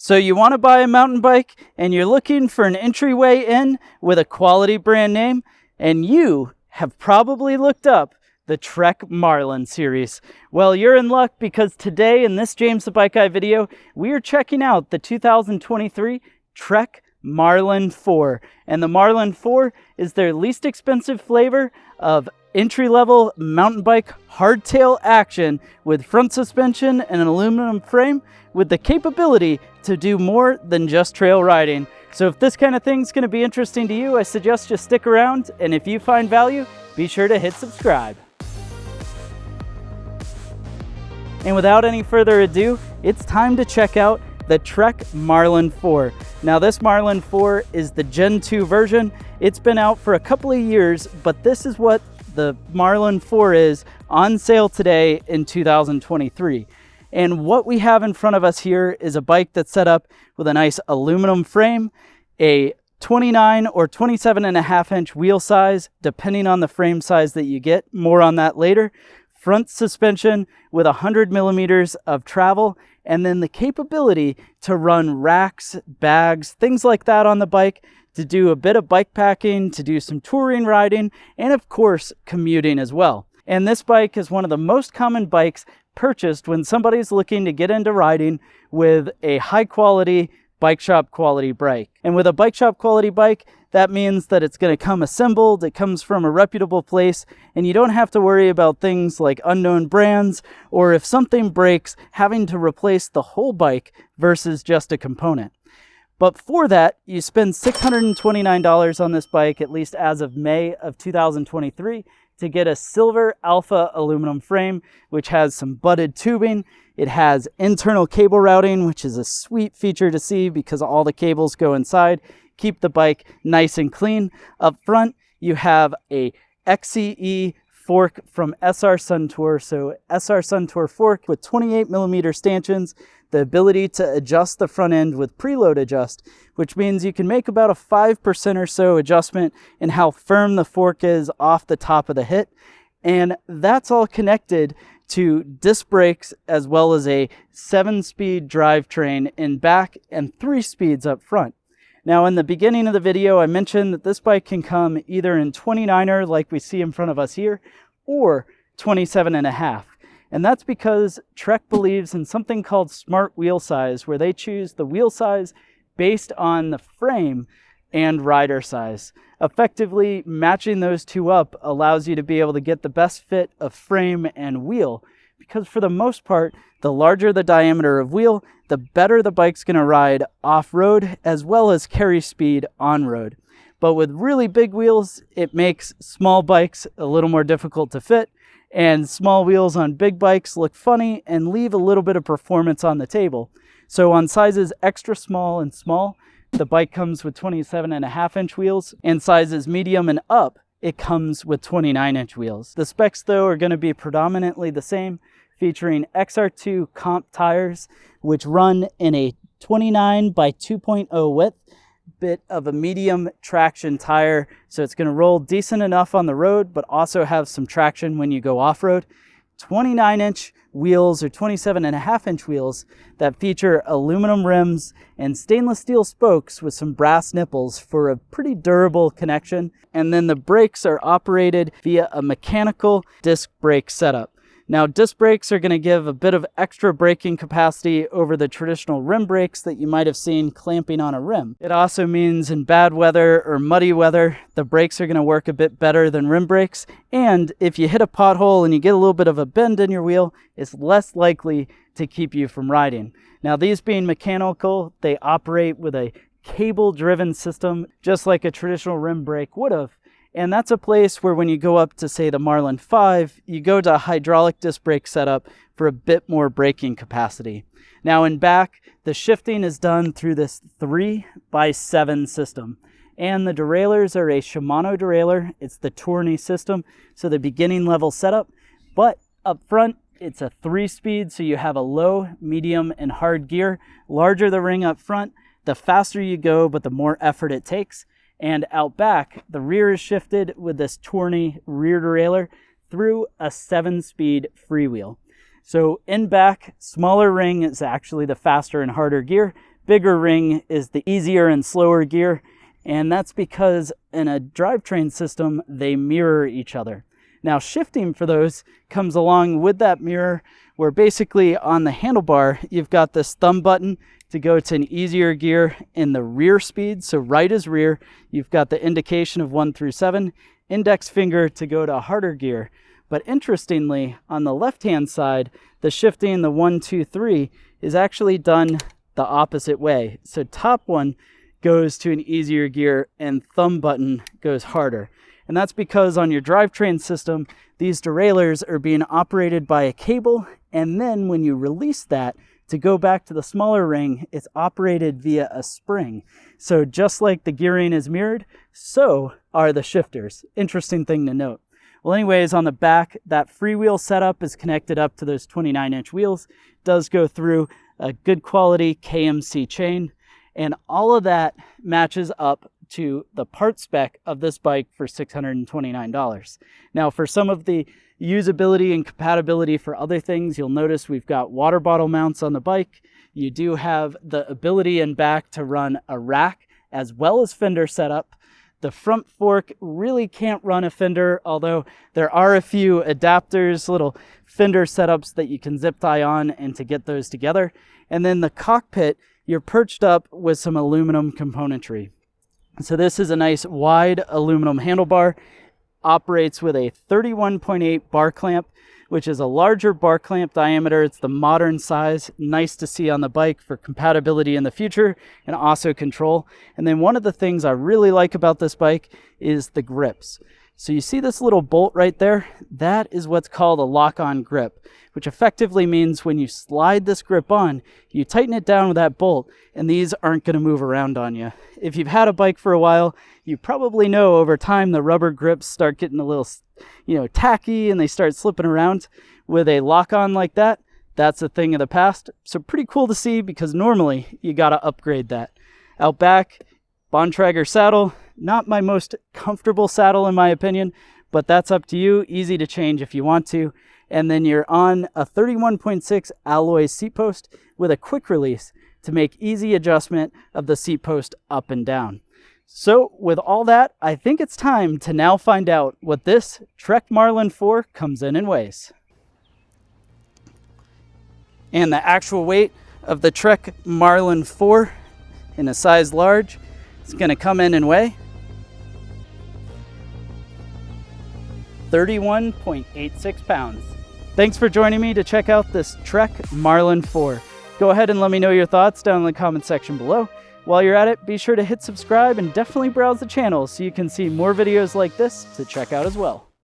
So you want to buy a mountain bike and you're looking for an entryway in with a quality brand name and you have probably looked up the Trek Marlin series. Well, you're in luck because today in this James the Bike Guy video, we are checking out the 2023 Trek Marlin 4. And the Marlin 4 is their least expensive flavor of entry-level mountain bike hardtail action with front suspension and an aluminum frame with the capability to do more than just trail riding. So if this kind of thing's gonna be interesting to you, I suggest you stick around. And if you find value, be sure to hit subscribe. And without any further ado, it's time to check out the Trek Marlin 4. Now this Marlin 4 is the Gen 2 version. It's been out for a couple of years, but this is what the Marlin 4 is on sale today in 2023. And what we have in front of us here is a bike that's set up with a nice aluminum frame, a 29 or 27 and a half inch wheel size, depending on the frame size that you get. More on that later. Front suspension with 100 millimeters of travel, and then the capability to run racks, bags, things like that on the bike to do a bit of bike packing, to do some touring riding, and of course, commuting as well. And this bike is one of the most common bikes purchased when somebody's looking to get into riding with a high quality bike shop quality bike. And with a bike shop quality bike, that means that it's going to come assembled, it comes from a reputable place, and you don't have to worry about things like unknown brands or if something breaks, having to replace the whole bike versus just a component. But for that, you spend $629 on this bike, at least as of May of 2023, to get a silver alpha aluminum frame, which has some butted tubing. It has internal cable routing, which is a sweet feature to see because all the cables go inside, keep the bike nice and clean. Up front, you have a XCE fork from SR Suntour. So SR Suntour fork with 28 millimeter stanchions, the ability to adjust the front end with preload adjust, which means you can make about a 5% or so adjustment in how firm the fork is off the top of the hit. And that's all connected to disc brakes as well as a seven speed drivetrain in back and three speeds up front. Now in the beginning of the video, I mentioned that this bike can come either in 29er like we see in front of us here, or 27 and a half. And that's because Trek believes in something called smart wheel size, where they choose the wheel size based on the frame and rider size. Effectively matching those two up allows you to be able to get the best fit of frame and wheel because for the most part, the larger the diameter of wheel, the better the bike's gonna ride off-road as well as carry speed on-road. But with really big wheels, it makes small bikes a little more difficult to fit and small wheels on big bikes look funny and leave a little bit of performance on the table. So on sizes extra small and small, the bike comes with 27 and a half inch wheels and sizes medium and up, it comes with 29 inch wheels. The specs though are gonna be predominantly the same featuring XR2 comp tires, which run in a 29 by 2.0 width, bit of a medium traction tire. So it's gonna roll decent enough on the road, but also have some traction when you go off-road. 29 inch wheels or 27 and a half inch wheels that feature aluminum rims and stainless steel spokes with some brass nipples for a pretty durable connection. And then the brakes are operated via a mechanical disc brake setup. Now disc brakes are going to give a bit of extra braking capacity over the traditional rim brakes that you might have seen clamping on a rim. It also means in bad weather or muddy weather, the brakes are going to work a bit better than rim brakes. And if you hit a pothole and you get a little bit of a bend in your wheel, it's less likely to keep you from riding. Now these being mechanical, they operate with a cable driven system, just like a traditional rim brake would have. And that's a place where when you go up to say the Marlin 5, you go to a hydraulic disc brake setup for a bit more braking capacity. Now in back, the shifting is done through this 3 by 7 system. And the derailleurs are a Shimano derailleur. It's the Tourney system, so the beginning level setup. But up front, it's a 3-speed, so you have a low, medium, and hard gear. Larger the ring up front, the faster you go, but the more effort it takes. And out back, the rear is shifted with this Tourney rear derailleur through a seven speed freewheel. So in back, smaller ring is actually the faster and harder gear, bigger ring is the easier and slower gear. And that's because in a drivetrain system, they mirror each other. Now shifting for those comes along with that mirror where basically on the handlebar, you've got this thumb button to go to an easier gear in the rear speed. So right is rear. You've got the indication of one through seven, index finger to go to harder gear. But interestingly, on the left-hand side, the shifting, the one, two, three, is actually done the opposite way. So top one goes to an easier gear and thumb button goes harder. And that's because on your drivetrain system, these derailleurs are being operated by a cable. And then when you release that to go back to the smaller ring, it's operated via a spring. So just like the gearing is mirrored, so are the shifters. Interesting thing to note. Well, anyways, on the back, that freewheel setup is connected up to those 29 inch wheels. It does go through a good quality KMC chain. And all of that matches up to the part spec of this bike for $629. Now for some of the usability and compatibility for other things, you'll notice we've got water bottle mounts on the bike. You do have the ability and back to run a rack as well as fender setup. The front fork really can't run a fender, although there are a few adapters, little fender setups that you can zip tie on and to get those together. And then the cockpit, you're perched up with some aluminum componentry. So this is a nice wide aluminum handlebar, operates with a 31.8 bar clamp, which is a larger bar clamp diameter. It's the modern size, nice to see on the bike for compatibility in the future and also control. And then one of the things I really like about this bike is the grips. So you see this little bolt right there? That is what's called a lock-on grip, which effectively means when you slide this grip on, you tighten it down with that bolt, and these aren't gonna move around on you. If you've had a bike for a while, you probably know over time the rubber grips start getting a little, you know, tacky and they start slipping around. With a lock-on like that, that's a thing of the past. So pretty cool to see because normally you gotta upgrade that. Out back, Bontrager saddle, not my most comfortable saddle in my opinion, but that's up to you. Easy to change if you want to. And then you're on a 31.6 alloy seat post with a quick release to make easy adjustment of the seat post up and down. So with all that, I think it's time to now find out what this Trek Marlin 4 comes in and weighs. And the actual weight of the Trek Marlin 4 in a size large is going to come in and weigh 31.86 pounds. Thanks for joining me to check out this Trek Marlin 4. Go ahead and let me know your thoughts down in the comment section below. While you're at it, be sure to hit subscribe and definitely browse the channel so you can see more videos like this to check out as well.